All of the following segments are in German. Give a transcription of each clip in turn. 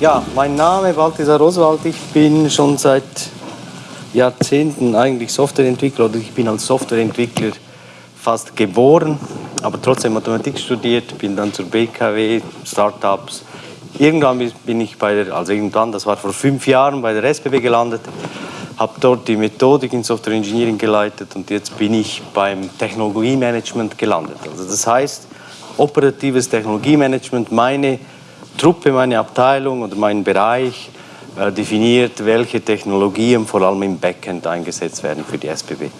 Ja, mein Name ist Balthasar Oswald. Ich bin schon seit Jahrzehnten eigentlich Softwareentwickler oder ich bin als Softwareentwickler fast geboren, aber trotzdem Mathematik studiert, bin dann zur BKW, Startups. Irgendwann bin ich bei der, also irgendwann, das war vor fünf Jahren, bei der SBB gelandet, habe dort die Methodik in Software Engineering geleitet und jetzt bin ich beim Technologiemanagement gelandet. Also das heißt, operatives Technologiemanagement, meine Truppe, meine Abteilung oder mein Bereich äh, definiert, welche Technologien vor allem im Backend eingesetzt werden für die SBB.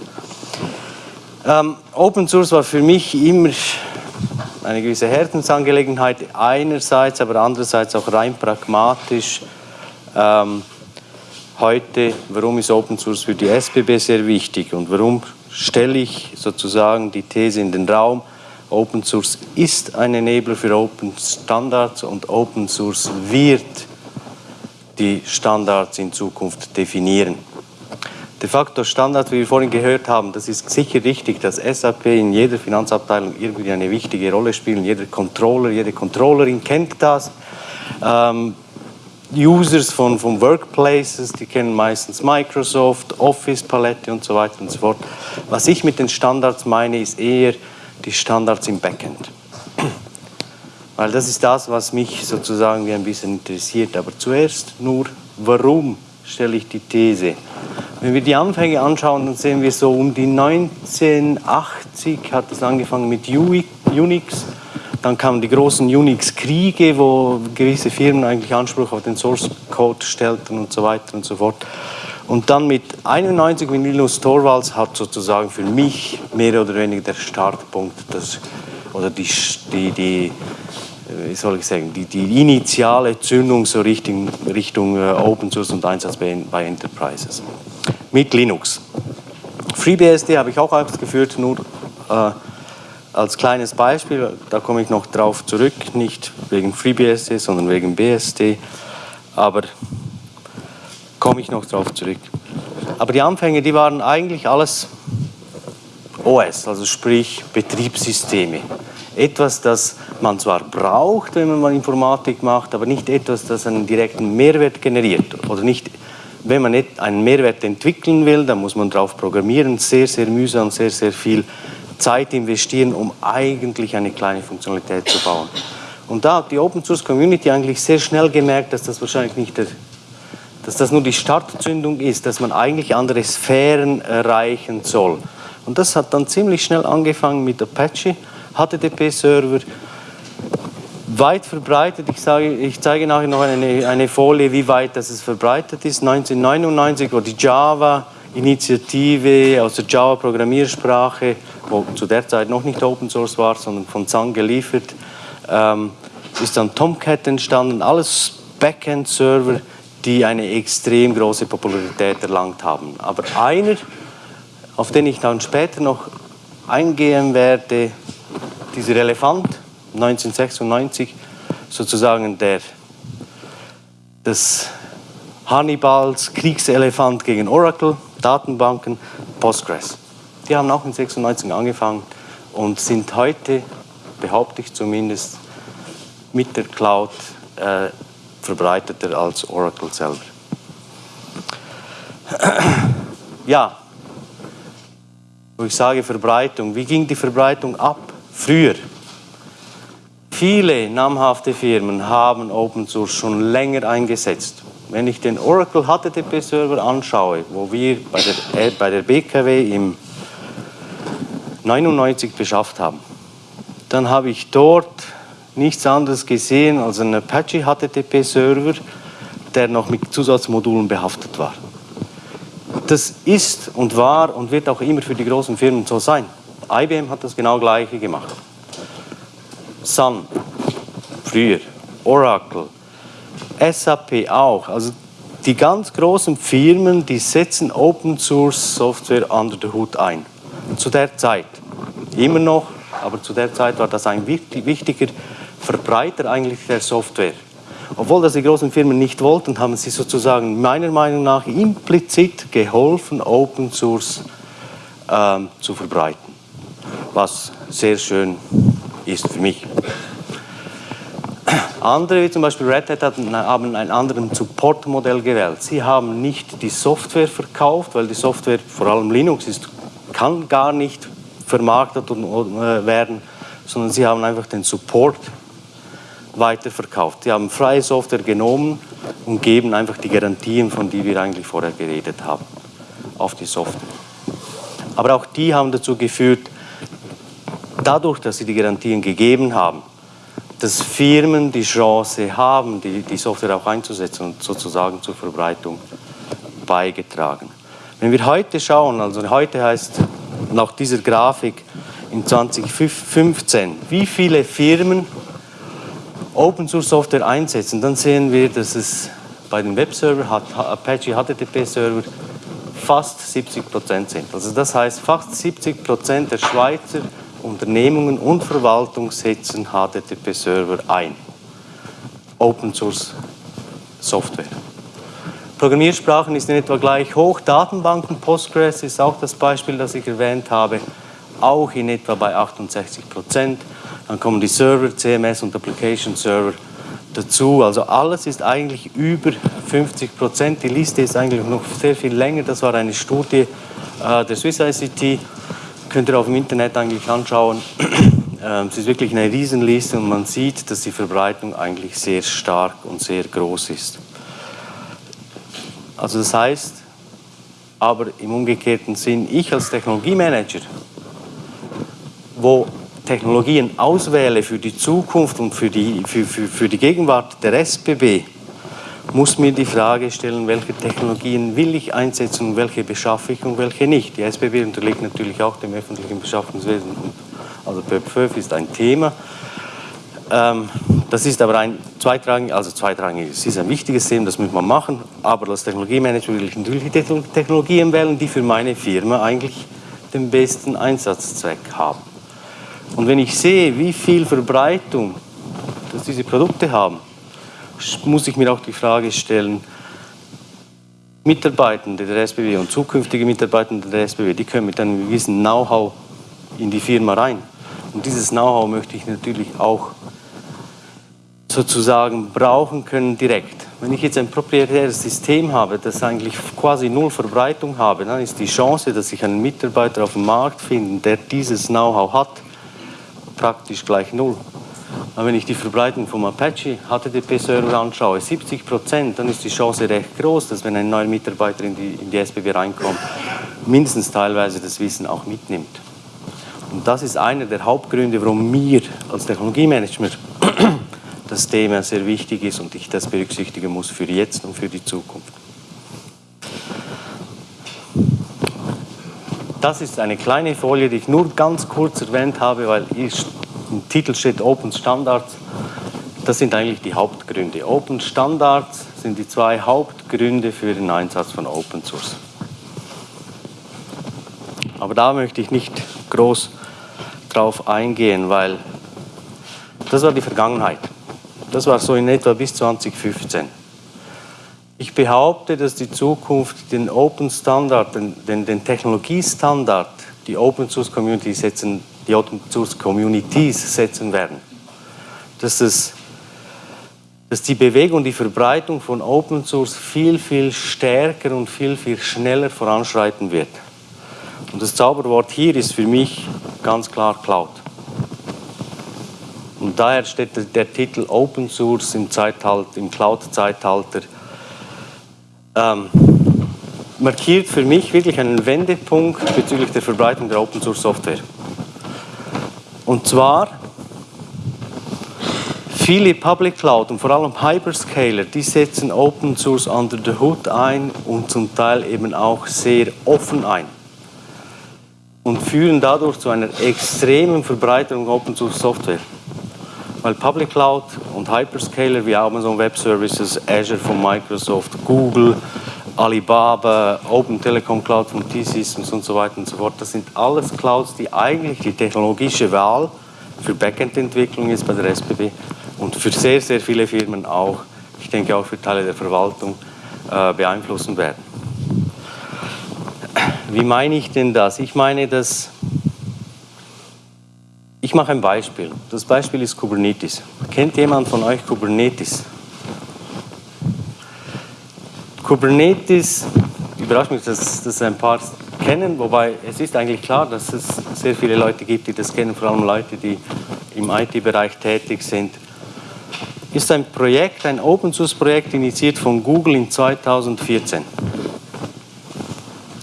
Ähm, Open Source war für mich immer eine gewisse Herzensangelegenheit, einerseits, aber andererseits auch rein pragmatisch. Ähm, heute, warum ist Open Source für die SBB sehr wichtig und warum stelle ich sozusagen die These in den Raum, Open Source ist ein Enabler für Open Standards und Open Source wird die Standards in Zukunft definieren. De facto Standard, wie wir vorhin gehört haben, das ist sicher richtig, dass SAP in jeder Finanzabteilung irgendwie eine wichtige Rolle spielt. Jeder Controller, jede Controllerin kennt das. Ähm, Users von, von Workplaces, die kennen meistens Microsoft, Office-Palette und so weiter und so fort. Was ich mit den Standards meine, ist eher die Standards im Backend. Weil das ist das, was mich sozusagen wie ein bisschen interessiert. Aber zuerst nur, warum stelle ich die These? Wenn wir die Anfänge anschauen, dann sehen wir so um die 1980 hat es angefangen mit Unix. Dann kamen die großen Unix-Kriege, wo gewisse Firmen eigentlich Anspruch auf den Source-Code stellten und so weiter und so fort. Und dann mit 91 mit Linus Torvalds hat sozusagen für mich mehr oder weniger der Startpunkt das, oder die, die, die, wie soll ich sagen, die, die initiale Zündung so Richtung, Richtung äh, Open Source und Einsatz bei, bei Enterprises. Mit Linux. FreeBSD habe ich auch ausgeführt, nur äh, als kleines Beispiel, da komme ich noch drauf zurück, nicht wegen FreeBSD, sondern wegen BSD. Aber komme ich noch darauf zurück. Aber die Anfänge, die waren eigentlich alles OS, also sprich Betriebssysteme. Etwas, das man zwar braucht, wenn man Informatik macht, aber nicht etwas, das einen direkten Mehrwert generiert. Oder nicht, wenn man einen Mehrwert entwickeln will, dann muss man darauf programmieren, sehr, sehr mühsam, sehr, sehr viel Zeit investieren, um eigentlich eine kleine Funktionalität zu bauen. Und da hat die Open Source Community eigentlich sehr schnell gemerkt, dass das wahrscheinlich nicht der dass das nur die Startzündung ist, dass man eigentlich andere Sphären erreichen soll. Und das hat dann ziemlich schnell angefangen mit Apache, HTTP-Server, weit verbreitet. Ich, sage, ich zeige nachher noch eine, eine Folie, wie weit das es verbreitet ist. 1999, wo die Java-Initiative aus der Java-Programmiersprache, wo zu der Zeit noch nicht Open Source war, sondern von Sun geliefert, ähm, ist dann Tomcat entstanden, alles Backend-Server, die eine extrem große Popularität erlangt haben. Aber einer, auf den ich dann später noch eingehen werde, dieser Elefant 1996, sozusagen der, des Hannibals Kriegselefant gegen Oracle, Datenbanken, Postgres. Die haben auch in 96 angefangen und sind heute, behaupte ich zumindest, mit der Cloud äh, verbreiteter als Oracle selber. Ja, wo ich sage Verbreitung, wie ging die Verbreitung ab? Früher. Viele namhafte Firmen haben Open Source schon länger eingesetzt. Wenn ich den Oracle HTTP-Server anschaue, wo wir bei der, äh, bei der BKW im 99 beschafft haben, dann habe ich dort nichts anderes gesehen als einen Apache HTTP-Server, der noch mit Zusatzmodulen behaftet war. Das ist und war und wird auch immer für die großen Firmen so sein. IBM hat das genau gleiche gemacht. Sun, früher, Oracle, SAP auch. Also die ganz großen Firmen, die setzen Open Source Software under the Hood ein. Zu der Zeit. Immer noch, aber zu der Zeit war das ein wichtiger Verbreiter eigentlich der Software. Obwohl das die großen Firmen nicht wollten, haben sie sozusagen meiner Meinung nach implizit geholfen, Open Source ähm, zu verbreiten. Was sehr schön ist für mich. Andere, wie zum Beispiel Red Hat, haben ein anderes Support-Modell gewählt. Sie haben nicht die Software verkauft, weil die Software, vor allem Linux, ist, kann gar nicht vermarktet äh, werden, sondern sie haben einfach den Support weiterverkauft. Sie haben freie Software genommen und geben einfach die Garantien, von denen wir eigentlich vorher geredet haben, auf die Software. Aber auch die haben dazu geführt, dadurch, dass sie die Garantien gegeben haben, dass Firmen die Chance haben, die, die Software auch einzusetzen und sozusagen zur Verbreitung beigetragen. Wenn wir heute schauen, also heute heißt nach dieser Grafik in 2015, wie viele Firmen Open Source Software einsetzen, dann sehen wir, dass es bei den Webserver, Apache HTTP Server, fast 70 Prozent sind. Also das heißt, fast 70 Prozent der Schweizer Unternehmungen und Verwaltung setzen HTTP-Server ein. Open Source Software. Programmiersprachen ist in etwa gleich hoch. Datenbanken, Postgres ist auch das Beispiel, das ich erwähnt habe, auch in etwa bei 68 Prozent. Dann kommen die Server, CMS und Application Server dazu. Also alles ist eigentlich über 50 Prozent. Die Liste ist eigentlich noch sehr viel länger. Das war eine Studie äh, der Swiss ICT könnt ihr auf dem Internet eigentlich anschauen. Ähm, es ist wirklich eine Riesenliste und man sieht, dass die Verbreitung eigentlich sehr stark und sehr groß ist. Also das heißt, aber im umgekehrten Sinn, ich als Technologiemanager, wo Technologien auswähle für die Zukunft und für die, für, für, für die Gegenwart der SBB, muss mir die Frage stellen, welche Technologien will ich einsetzen und welche beschaffe ich und welche nicht. Die SBB unterliegt natürlich auch dem öffentlichen Beschaffungswesen. Also PÖP5 ist ein Thema. Ähm, das ist aber ein zweitrangig, also zweitrangig, ist ein wichtiges Thema, das muss man machen, aber als Technologiemanager will ich natürlich die Technologien wählen, die für meine Firma eigentlich den besten Einsatzzweck haben. Und wenn ich sehe, wie viel Verbreitung dass diese Produkte haben, muss ich mir auch die Frage stellen, Mitarbeitende der SBW und zukünftige Mitarbeitende der SBW, die können mit einem gewissen Know-how in die Firma rein. Und dieses Know-how möchte ich natürlich auch sozusagen brauchen können direkt. Wenn ich jetzt ein proprietäres System habe, das eigentlich quasi null Verbreitung habe, dann ist die Chance, dass ich einen Mitarbeiter auf dem Markt finde, der dieses Know-how hat, praktisch gleich null. Aber wenn ich die Verbreitung vom Apache HTTP-Server anschaue, 70 Prozent, dann ist die Chance recht groß, dass wenn ein neuer Mitarbeiter in die, in die SBB reinkommt, mindestens teilweise das Wissen auch mitnimmt. Und das ist einer der Hauptgründe, warum mir als Technologiemanager das Thema sehr wichtig ist und ich das berücksichtigen muss für jetzt und für die Zukunft. Das ist eine kleine Folie, die ich nur ganz kurz erwähnt habe, weil im Titel steht Open Standards. Das sind eigentlich die Hauptgründe. Open Standards sind die zwei Hauptgründe für den Einsatz von Open Source. Aber da möchte ich nicht groß drauf eingehen, weil das war die Vergangenheit. Das war so in etwa bis 2015. Ich behaupte, dass die Zukunft den Open Standard, den, den, den Technologiestandard, die Open Source Community setzen die Open Source Communities setzen werden. Dass, es, dass die Bewegung, die Verbreitung von Open Source viel, viel stärker und viel, viel schneller voranschreiten wird. Und das Zauberwort hier ist für mich ganz klar Cloud. Und daher steht der Titel Open Source im, im Cloud-Zeitalter ähm, markiert für mich wirklich einen Wendepunkt bezüglich der Verbreitung der Open Source Software. Und zwar viele Public Cloud und vor allem Hyperscaler, die setzen Open Source under the hood ein und zum Teil eben auch sehr offen ein und führen dadurch zu einer extremen Verbreitung Open Source Software. Weil Public Cloud und Hyperscaler wie Amazon Web Services, Azure von Microsoft, Google, Alibaba, Open Telecom Cloud von T-Systems und so weiter und so fort. Das sind alles Clouds, die eigentlich die technologische Wahl für Backend-Entwicklung ist bei der SBB und für sehr, sehr viele Firmen auch, ich denke auch für Teile der Verwaltung, äh, beeinflussen werden. Wie meine ich denn das? Ich meine, dass ich mache ein Beispiel. Das Beispiel ist Kubernetes. Kennt jemand von euch Kubernetes? Kubernetes, überrascht mich, dass das ein paar kennen, wobei es ist eigentlich klar, dass es sehr viele Leute gibt, die das kennen, vor allem Leute, die im IT-Bereich tätig sind. Ist ein Projekt, ein Open-Source-Projekt, initiiert von Google in 2014.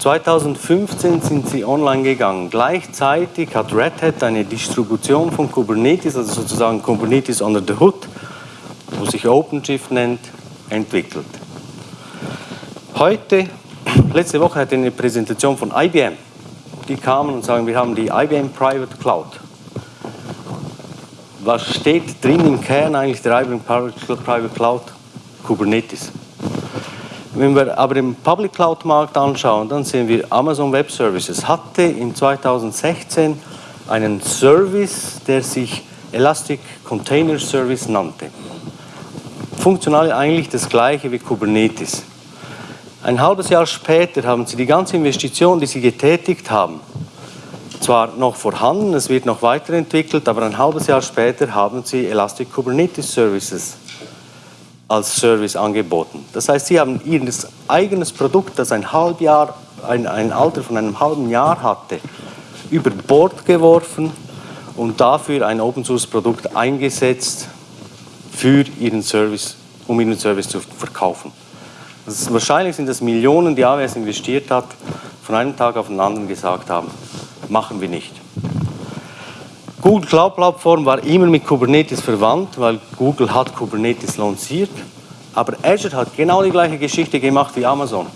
2015 sind sie online gegangen. Gleichzeitig hat Red Hat eine Distribution von Kubernetes, also sozusagen Kubernetes under the hood, wo sich OpenShift nennt, entwickelt. Heute, letzte Woche hatte ich eine Präsentation von IBM. Die kamen und sagen, wir haben die IBM Private Cloud. Was steht drin im Kern eigentlich der IBM Private Cloud? Kubernetes. Wenn wir aber den Public Cloud Markt anschauen, dann sehen wir Amazon Web Services hatte in 2016 einen Service, der sich Elastic Container Service nannte. Funktional eigentlich das gleiche wie Kubernetes. Ein halbes Jahr später haben sie die ganze Investition, die sie getätigt haben, zwar noch vorhanden, es wird noch weiterentwickelt, aber ein halbes Jahr später haben sie Elastic Kubernetes Services als Service angeboten. Das heißt, sie haben ihr eigenes Produkt, das ein, Halbjahr, ein, ein Alter von einem halben Jahr hatte, über Bord geworfen und dafür ein Open Source Produkt eingesetzt für ihren Service, um ihren Service zu verkaufen. Ist, wahrscheinlich sind das Millionen, die AWS investiert hat, von einem Tag auf den anderen gesagt haben, machen wir nicht. Google Cloud Plattform war immer mit Kubernetes verwandt, weil Google hat Kubernetes lanciert. Aber Azure hat genau die gleiche Geschichte gemacht wie Amazon.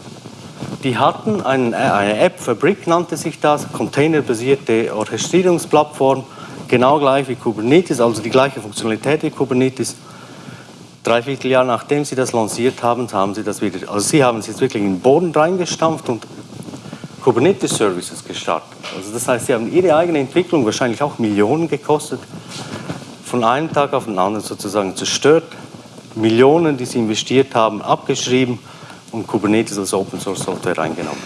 Die hatten einen, eine App, Fabric nannte sich das, containerbasierte Orchestrierungsplattform, genau gleich wie Kubernetes, also die gleiche Funktionalität wie Kubernetes dreiviertel Jahr nachdem sie das lanciert haben, haben sie das wieder, also sie haben es jetzt wirklich in den Boden reingestampft und Kubernetes Services gestartet. Also das heißt, sie haben ihre eigene Entwicklung wahrscheinlich auch Millionen gekostet, von einem Tag auf den anderen sozusagen zerstört, Millionen, die sie investiert haben, abgeschrieben und Kubernetes als Open Source Software reingenommen.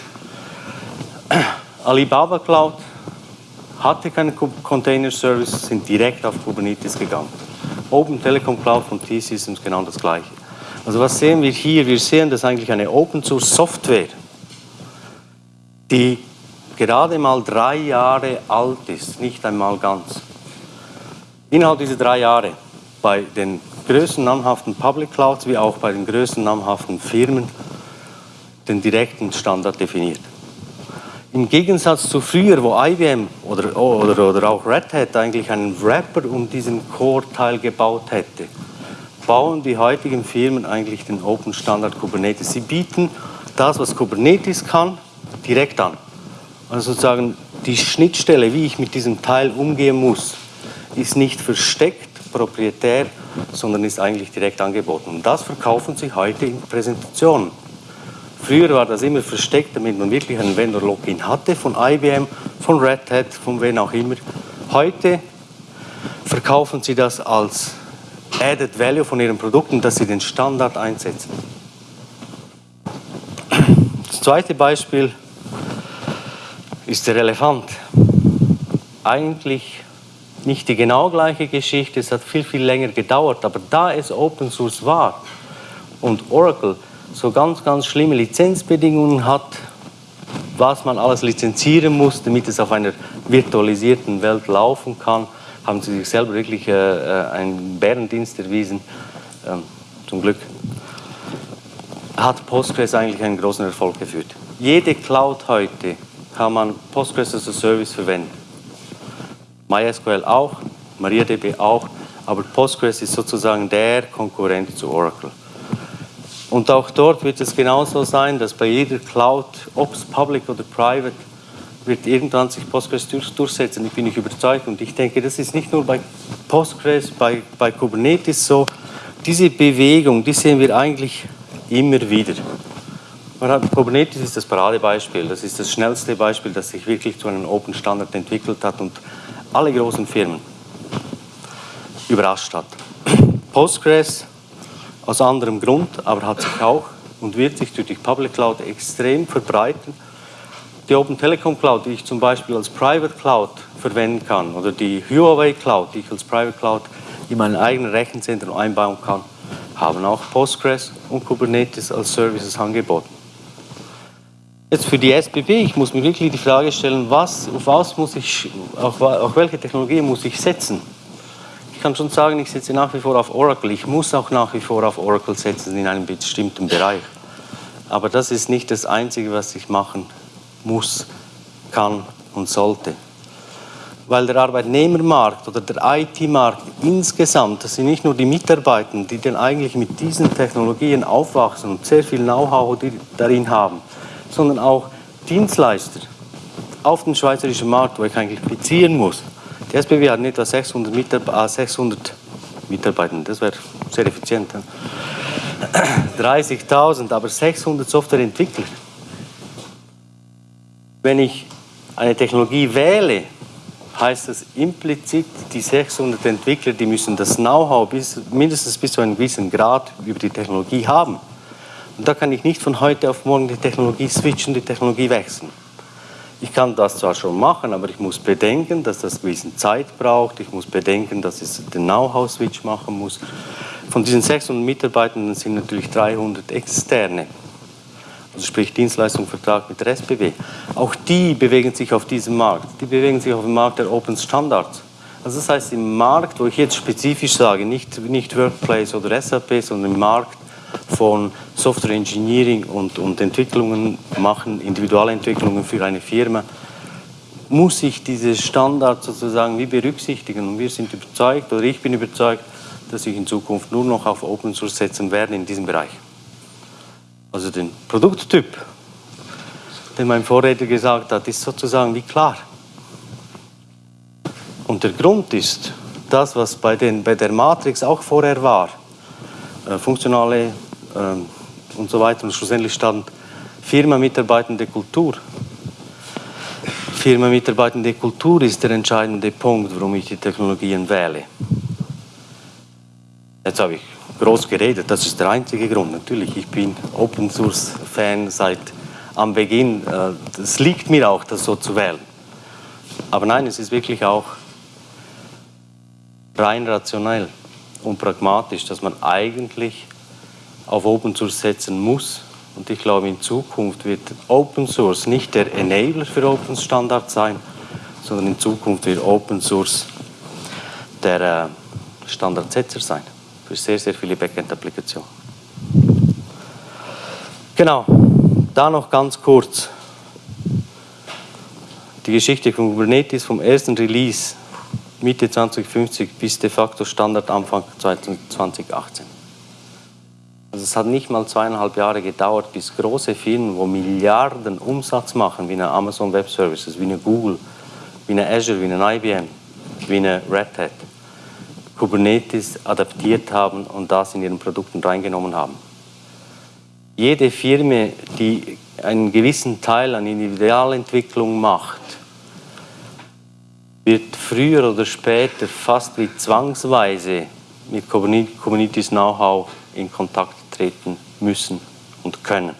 Alibaba Cloud hatte keine Container Services, sind direkt auf Kubernetes gegangen. Open Telecom Cloud von T-Systems genau das gleiche. Also was sehen wir hier? Wir sehen, dass eigentlich eine Open Source Software, die gerade mal drei Jahre alt ist, nicht einmal ganz. Innerhalb dieser drei Jahre bei den größten namhaften Public Clouds wie auch bei den größten namhaften Firmen den direkten Standard definiert. Im Gegensatz zu früher, wo IBM oder, oder, oder auch Red Hat eigentlich einen Wrapper um diesen Core-Teil gebaut hätte, bauen die heutigen Firmen eigentlich den Open Standard Kubernetes. Sie bieten das, was Kubernetes kann, direkt an. Also sozusagen die Schnittstelle, wie ich mit diesem Teil umgehen muss, ist nicht versteckt, proprietär, sondern ist eigentlich direkt angeboten. Und das verkaufen sie heute in Präsentationen. Früher war das immer versteckt, damit man wirklich einen Vendor-Login hatte von IBM, von Red Hat, von wen auch immer. Heute verkaufen sie das als Added Value von ihren Produkten, dass sie den Standard einsetzen. Das zweite Beispiel ist der Elefant. Eigentlich nicht die genau gleiche Geschichte, es hat viel, viel länger gedauert, aber da es Open Source war und Oracle so ganz, ganz schlimme Lizenzbedingungen hat, was man alles lizenzieren muss, damit es auf einer virtualisierten Welt laufen kann, haben sie sich selber wirklich äh, äh einen Bärendienst erwiesen. Ähm, zum Glück hat Postgres eigentlich einen großen Erfolg geführt. Jede Cloud heute kann man Postgres as a Service verwenden. MySQL auch, MariaDB auch, aber Postgres ist sozusagen der Konkurrent zu Oracle. Und auch dort wird es genauso sein, dass bei jeder Cloud, ob es public oder private, wird irgendwann sich Postgres durchsetzen. Ich bin nicht überzeugt. Und ich denke, das ist nicht nur bei Postgres, bei, bei Kubernetes so. Diese Bewegung, die sehen wir eigentlich immer wieder. Kubernetes ist das Paradebeispiel. Das ist das schnellste Beispiel, das sich wirklich zu einem Open Standard entwickelt hat und alle großen Firmen überrascht hat. Postgres aus anderem Grund, aber hat sich auch und wird sich durch die Public Cloud extrem verbreiten. Die Open Telecom Cloud, die ich zum Beispiel als Private Cloud verwenden kann, oder die Huawei Cloud, die ich als Private Cloud in eigenen Rechenzentren einbauen kann, haben auch Postgres und Kubernetes als Services angeboten. Jetzt für die SBB, ich muss mir wirklich die Frage stellen, was, auf was muss ich, auf, auf welche Technologie muss ich setzen? Ich kann schon sagen, ich setze nach wie vor auf Oracle. Ich muss auch nach wie vor auf Oracle setzen in einem bestimmten Bereich. Aber das ist nicht das Einzige, was ich machen muss, kann und sollte. Weil der Arbeitnehmermarkt oder der IT-Markt insgesamt, das sind nicht nur die Mitarbeiter, die dann eigentlich mit diesen Technologien aufwachsen und sehr viel Know-how darin haben, sondern auch Dienstleister auf dem schweizerischen Markt, wo ich eigentlich qualifizieren muss. Die SBW hat etwa 600, Mitarbeiter, 600 Mitarbeiter, das wäre sehr effizient. 30.000, aber 600 Softwareentwickler. Wenn ich eine Technologie wähle, heißt das implizit, die 600 Entwickler, die müssen das Know-how mindestens bis zu einem gewissen Grad über die Technologie haben. Und da kann ich nicht von heute auf morgen die Technologie switchen, die Technologie wechseln. Ich kann das zwar schon machen, aber ich muss bedenken, dass das gewisse Zeit braucht. Ich muss bedenken, dass ich den Know-how-Switch machen muss. Von diesen 600 Mitarbeitern sind natürlich 300 externe, also sprich Dienstleistungsvertrag mit der SBW. Auch die bewegen sich auf diesem Markt. Die bewegen sich auf dem Markt der Open Standards. Also das heißt, im Markt, wo ich jetzt spezifisch sage, nicht, nicht Workplace oder SAP, sondern im Markt von Software Engineering und, und Entwicklungen machen, Individualentwicklungen für eine Firma, muss ich diese Standards sozusagen wie berücksichtigen. Und wir sind überzeugt, oder ich bin überzeugt, dass ich in Zukunft nur noch auf Open Source setzen werde in diesem Bereich. Also den Produkttyp, den mein Vorredner gesagt hat, ist sozusagen wie klar. Und der Grund ist, das, was bei, den, bei der Matrix auch vorher war, äh, funktionale und so weiter, und schlussendlich stand Firma-mitarbeitende Kultur. Firma-mitarbeitende Kultur ist der entscheidende Punkt, warum ich die Technologien wähle. Jetzt habe ich groß geredet, das ist der einzige Grund. Natürlich, ich bin Open Source Fan seit am Beginn. Es äh, liegt mir auch, das so zu wählen. Aber nein, es ist wirklich auch rein rationell und pragmatisch, dass man eigentlich auf Open Source setzen muss. Und ich glaube, in Zukunft wird Open Source nicht der Enabler für Open Standard sein, sondern in Zukunft wird Open Source der äh, Standardsetzer sein für sehr, sehr viele Backend-Applikationen. Genau, da noch ganz kurz die Geschichte von Kubernetes vom ersten Release Mitte 2050 bis de facto Standard Anfang 2018. Also es hat nicht mal zweieinhalb Jahre gedauert, bis große Firmen, wo Milliarden Umsatz machen, wie eine Amazon Web Services, wie eine Google, wie eine Azure, wie eine IBM, wie eine Red Hat, Kubernetes adaptiert haben und das in ihren Produkten reingenommen haben. Jede Firma, die einen gewissen Teil an Individualentwicklung macht, wird früher oder später fast wie zwangsweise mit Kubernetes Know-how in Kontakt treten müssen und können.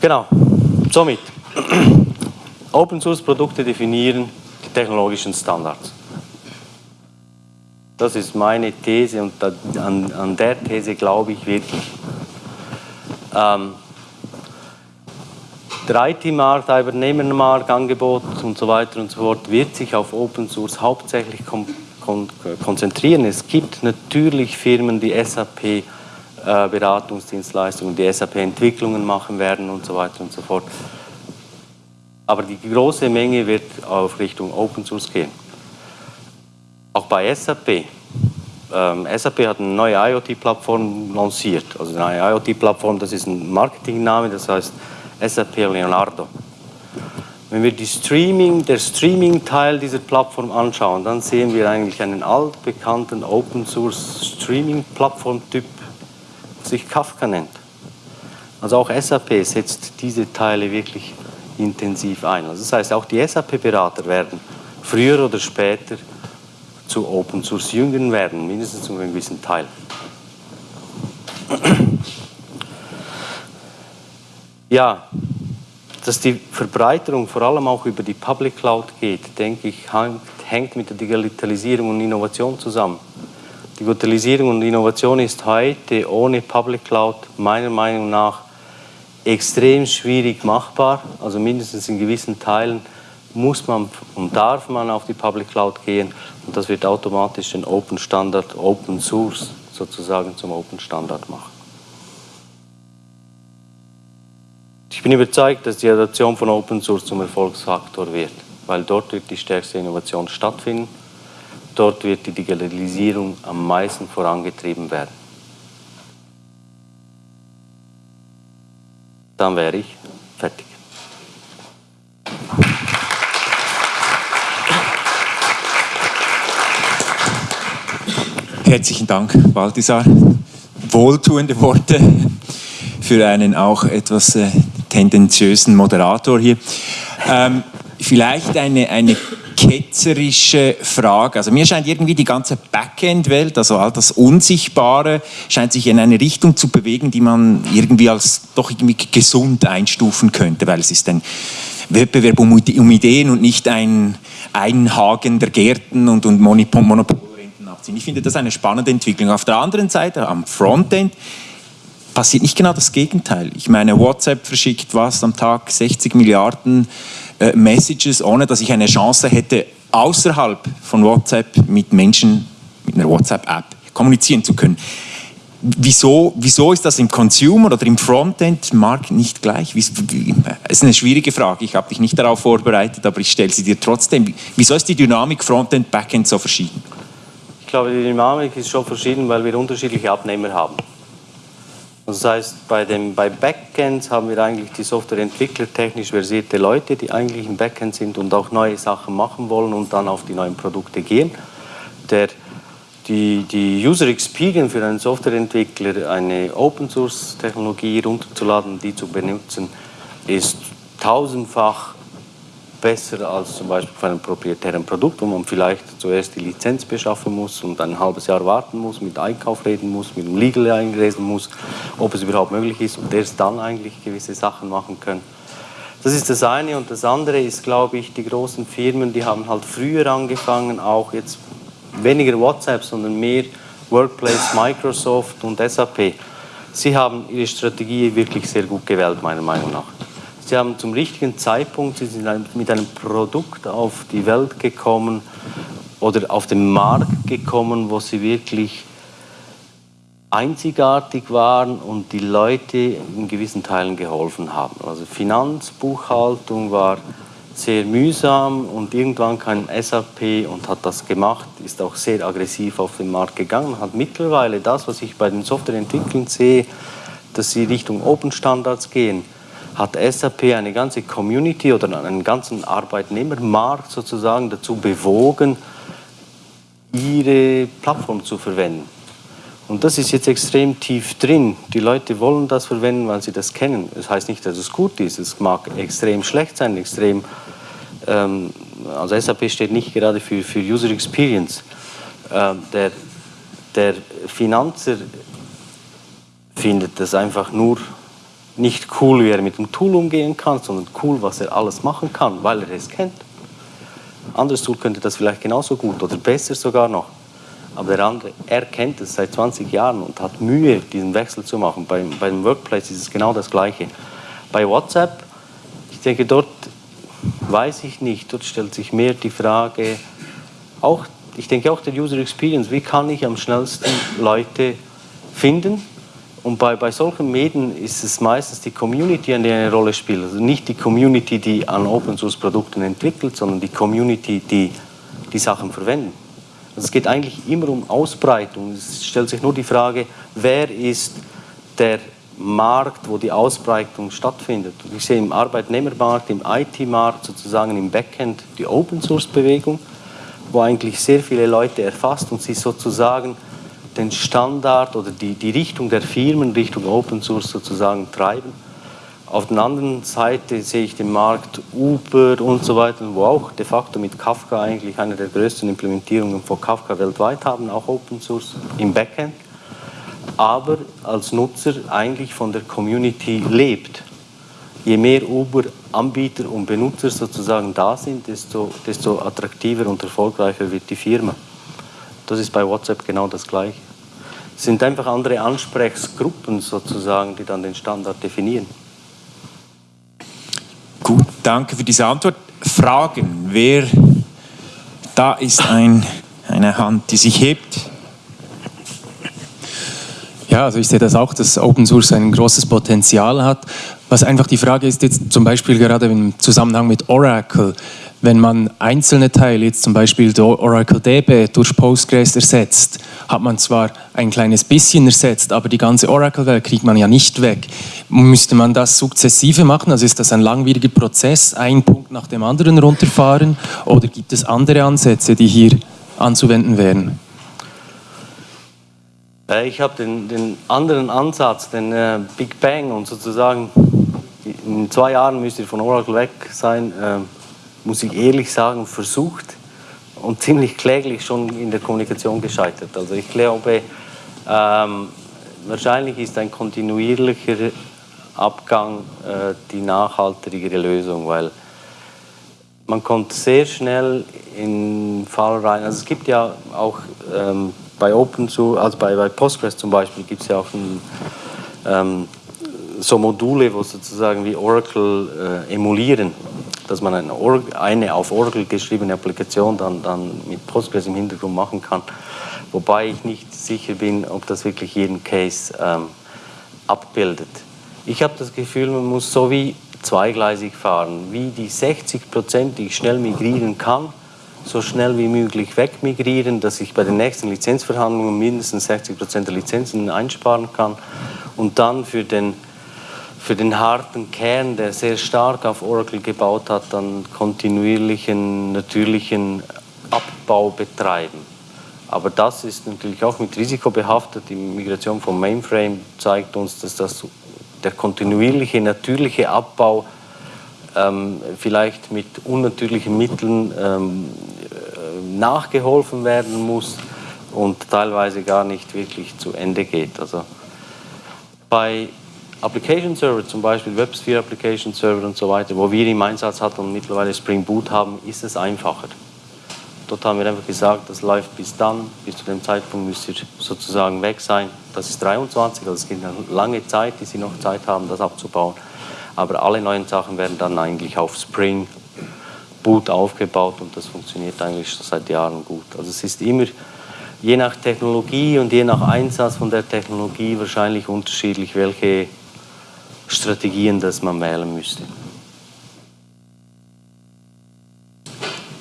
Genau, somit Open Source Produkte definieren die technologischen Standards. Das ist meine These und an, an der These glaube ich wirklich. Ähm, der IT-Markt, Arbeitnehmermarkt, Angebot und so weiter und so fort wird sich auf Open Source hauptsächlich kon kon konzentrieren. Es gibt natürlich Firmen, die SAP äh, Beratungsdienstleistungen, die SAP Entwicklungen machen werden und so weiter und so fort. Aber die große Menge wird auf Richtung Open Source gehen. Auch bei SAP. Ähm, SAP hat eine neue IoT-Plattform lanciert. Also eine IoT-Plattform, das ist ein Marketingname, das heißt SAP Leonardo. Wenn wir die Streaming, der Streaming-Teil dieser Plattform anschauen, dann sehen wir eigentlich einen altbekannten Open Source Streaming-Plattform-Typ, der sich Kafka nennt. Also auch SAP setzt diese Teile wirklich intensiv ein. Also das heißt, auch die SAP-Berater werden früher oder später zu Open Source Jüngern werden, mindestens zu einem gewissen Teil. Ja, dass die Verbreiterung vor allem auch über die Public Cloud geht, denke ich, hängt mit der Digitalisierung und Innovation zusammen. Digitalisierung und Innovation ist heute ohne Public Cloud meiner Meinung nach extrem schwierig machbar. Also mindestens in gewissen Teilen muss man und darf man auf die Public Cloud gehen und das wird automatisch den Open Standard, Open Source sozusagen zum Open Standard machen. Ich bin überzeugt, dass die Adoption von Open Source zum Erfolgsfaktor wird, weil dort wird die stärkste Innovation stattfinden Dort wird die Digitalisierung am meisten vorangetrieben werden. Dann wäre ich fertig. Herzlichen Dank, Balthasar. Wohltuende Worte für einen auch etwas äh, tendenziösen Moderator hier. Ähm, vielleicht eine, eine ketzerische Frage. Also mir scheint irgendwie die ganze Backend-Welt, also all das Unsichtbare, scheint sich in eine Richtung zu bewegen, die man irgendwie als doch irgendwie gesund einstufen könnte, weil es ist ein Wettbewerb um, um Ideen und nicht ein Einhagen der Gärten und, und Monopolrenten abziehen. Ich finde das eine spannende Entwicklung. Auf der anderen Seite, am Frontend, passiert nicht genau das Gegenteil. Ich meine, WhatsApp verschickt was am Tag 60 Milliarden äh, Messages, ohne dass ich eine Chance hätte, außerhalb von WhatsApp mit Menschen, mit einer WhatsApp-App kommunizieren zu können. Wieso, wieso ist das im Consumer oder im Frontend-Markt nicht gleich? Es ist eine schwierige Frage. Ich habe dich nicht darauf vorbereitet, aber ich stelle sie dir trotzdem. Wieso ist die Dynamik Frontend, Backend so verschieden? Ich glaube, die Dynamik ist schon verschieden, weil wir unterschiedliche Abnehmer haben. Das heißt, bei, dem, bei Backends haben wir eigentlich die Softwareentwickler, technisch versierte Leute, die eigentlich im Backend sind und auch neue Sachen machen wollen und dann auf die neuen Produkte gehen. Der, die, die User Experience für einen Softwareentwickler, eine Open-Source-Technologie runterzuladen, die zu benutzen, ist tausendfach besser als zum Beispiel für ein proprietären Produkt, wo man vielleicht zuerst die Lizenz beschaffen muss und ein halbes Jahr warten muss, mit Einkauf reden muss, mit dem Legal einlesen muss, ob es überhaupt möglich ist und erst dann eigentlich gewisse Sachen machen können. Das ist das eine und das andere ist, glaube ich, die großen Firmen, die haben halt früher angefangen, auch jetzt weniger WhatsApp, sondern mehr Workplace, Microsoft und SAP. Sie haben ihre Strategie wirklich sehr gut gewählt, meiner Meinung nach. Sie haben zum richtigen Zeitpunkt, Sie sind mit einem Produkt auf die Welt gekommen oder auf den Markt gekommen, wo Sie wirklich einzigartig waren und die Leute in gewissen Teilen geholfen haben. Also Finanzbuchhaltung war sehr mühsam und irgendwann kam SAP und hat das gemacht, ist auch sehr aggressiv auf den Markt gegangen, hat mittlerweile das, was ich bei den Softwareentwicklern sehe, dass sie Richtung Open Standards gehen, hat SAP eine ganze Community oder einen ganzen Arbeitnehmermarkt sozusagen dazu bewogen, ihre Plattform zu verwenden. Und das ist jetzt extrem tief drin. Die Leute wollen das verwenden, weil sie das kennen. Das heißt nicht, dass es gut ist. Es mag extrem schlecht sein, extrem. Ähm, also SAP steht nicht gerade für, für User Experience. Ähm, der, der Finanzer findet das einfach nur nicht cool, wie er mit dem Tool umgehen kann, sondern cool, was er alles machen kann, weil er es kennt. Ein anderes Tool könnte das vielleicht genauso gut oder besser sogar noch. Aber der andere, er kennt es seit 20 Jahren und hat Mühe, diesen Wechsel zu machen. Bei, beim Workplace ist es genau das Gleiche. Bei WhatsApp, ich denke, dort weiß ich nicht, dort stellt sich mehr die Frage, auch, ich denke auch der User Experience, wie kann ich am schnellsten Leute finden, und bei, bei solchen Medien ist es meistens die Community, der eine Rolle spielt. Also nicht die Community, die an Open Source Produkten entwickelt, sondern die Community, die die Sachen verwenden. Also es geht eigentlich immer um Ausbreitung. Es stellt sich nur die Frage, wer ist der Markt, wo die Ausbreitung stattfindet. Und ich sehe im Arbeitnehmermarkt, im IT-Markt, sozusagen im Backend die Open Source Bewegung, wo eigentlich sehr viele Leute erfasst und sie sozusagen den Standard oder die, die Richtung der Firmen Richtung Open Source sozusagen treiben. Auf der anderen Seite sehe ich den Markt Uber und so weiter, wo auch de facto mit Kafka eigentlich eine der größten Implementierungen von Kafka weltweit haben, auch Open Source im Backend, aber als Nutzer eigentlich von der Community lebt. je mehr Uber-Anbieter und Benutzer sozusagen da sind, desto, desto attraktiver und erfolgreicher wird die Firma. Das ist bei WhatsApp genau das Gleiche. Es sind einfach andere Ansprechgruppen sozusagen, die dann den Standard definieren. Gut, danke für diese Antwort. Fragen, wer da ist ein, eine Hand, die sich hebt. Ja, also ich sehe das auch, dass Open Source ein großes Potenzial hat. Was einfach die Frage ist jetzt zum Beispiel gerade im Zusammenhang mit Oracle, wenn man einzelne Teile, jetzt zum Beispiel Oracle DB durch Postgres ersetzt, hat man zwar ein kleines bisschen ersetzt, aber die ganze Oracle-Welt kriegt man ja nicht weg. Müsste man das sukzessive machen? Also ist das ein langwieriger Prozess, ein Punkt nach dem anderen runterfahren? Oder gibt es andere Ansätze, die hier anzuwenden wären? Äh, ich habe den, den, anderen Ansatz, den äh, Big Bang und sozusagen in zwei Jahren müsst ihr von Oracle weg sein, äh, muss ich ehrlich sagen, versucht und ziemlich kläglich schon in der Kommunikation gescheitert. Also ich glaube, ähm, wahrscheinlich ist ein kontinuierlicher Abgang äh, die nachhaltigere Lösung, weil man kommt sehr schnell in Fall rein. Also es gibt ja auch ähm, bei Open also bei, bei Postgres zum Beispiel gibt es ja auch ein, ähm, so Module, wo sozusagen wie Oracle äh, emulieren, dass man eine, eine, auf Oracle geschriebene Applikation dann, dann mit Postgres im Hintergrund machen kann. Wobei ich nicht sicher bin, ob das wirklich jeden Case ähm, abbildet. Ich habe das Gefühl, man muss so wie zweigleisig fahren, wie die 60 Prozent, die ich schnell migrieren kann, so schnell wie möglich wegmigrieren, dass ich bei den nächsten Lizenzverhandlungen mindestens 60 Prozent der Lizenzen einsparen kann und dann für den, für den harten Kern, der sehr stark auf Oracle gebaut hat, dann kontinuierlichen, natürlichen Abbau betreiben. Aber das ist natürlich auch mit Risiko behaftet. Die Migration vom Mainframe zeigt uns, dass das der kontinuierliche, natürliche Abbau ähm, vielleicht mit unnatürlichen Mitteln ähm, äh, nachgeholfen werden muss und teilweise gar nicht wirklich zu Ende geht. Also bei Application Server, zum Beispiel WebSphere Application Server und so weiter, wo wir im Einsatz hatten und mittlerweile Spring Boot haben, ist es einfacher. Dort haben wir einfach gesagt, das läuft bis dann, bis zu dem Zeitpunkt müsst ihr sozusagen weg sein. Das ist 23, also es gibt eine lange Zeit, die Sie noch Zeit haben, das abzubauen. Aber alle neuen Sachen werden dann eigentlich auf Spring Boot aufgebaut und das funktioniert eigentlich schon seit Jahren gut. Also es ist immer je nach Technologie und je nach Einsatz von der Technologie wahrscheinlich unterschiedlich, welche Strategien das man wählen müsste.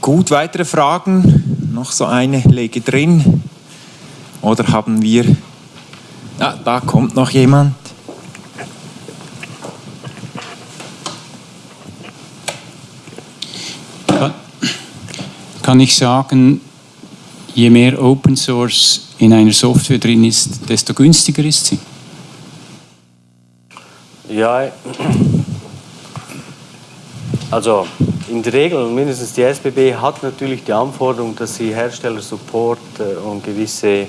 Gut, weitere Fragen? Noch so eine lege drin. Oder haben wir... Ah, da kommt noch jemand. kann ich sagen, je mehr Open Source in einer Software drin ist, desto günstiger ist sie? Ja, also in der Regel, mindestens die SBB hat natürlich die Anforderung, dass sie Herstellersupport äh, und gewisse äh,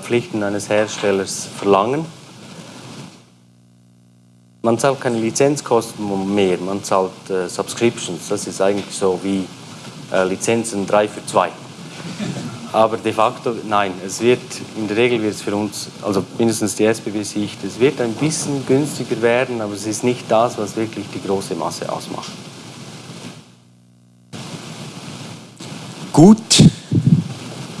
Pflichten eines Herstellers verlangen. Man zahlt keine Lizenzkosten mehr, man zahlt äh, Subscriptions. Das ist eigentlich so wie Lizenzen 3 für 2. Aber de facto, nein, es wird, in der Regel wird es für uns, also mindestens die SBB-Sicht, es wird ein bisschen günstiger werden, aber es ist nicht das, was wirklich die große Masse ausmacht. Gut,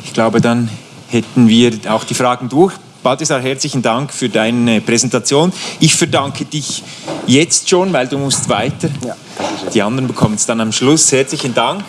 ich glaube, dann hätten wir auch die Fragen durch. Balthasar, herzlichen Dank für deine Präsentation. Ich verdanke dich jetzt schon, weil du musst weiter. Ja, die anderen bekommen es dann am Schluss. Herzlichen Dank.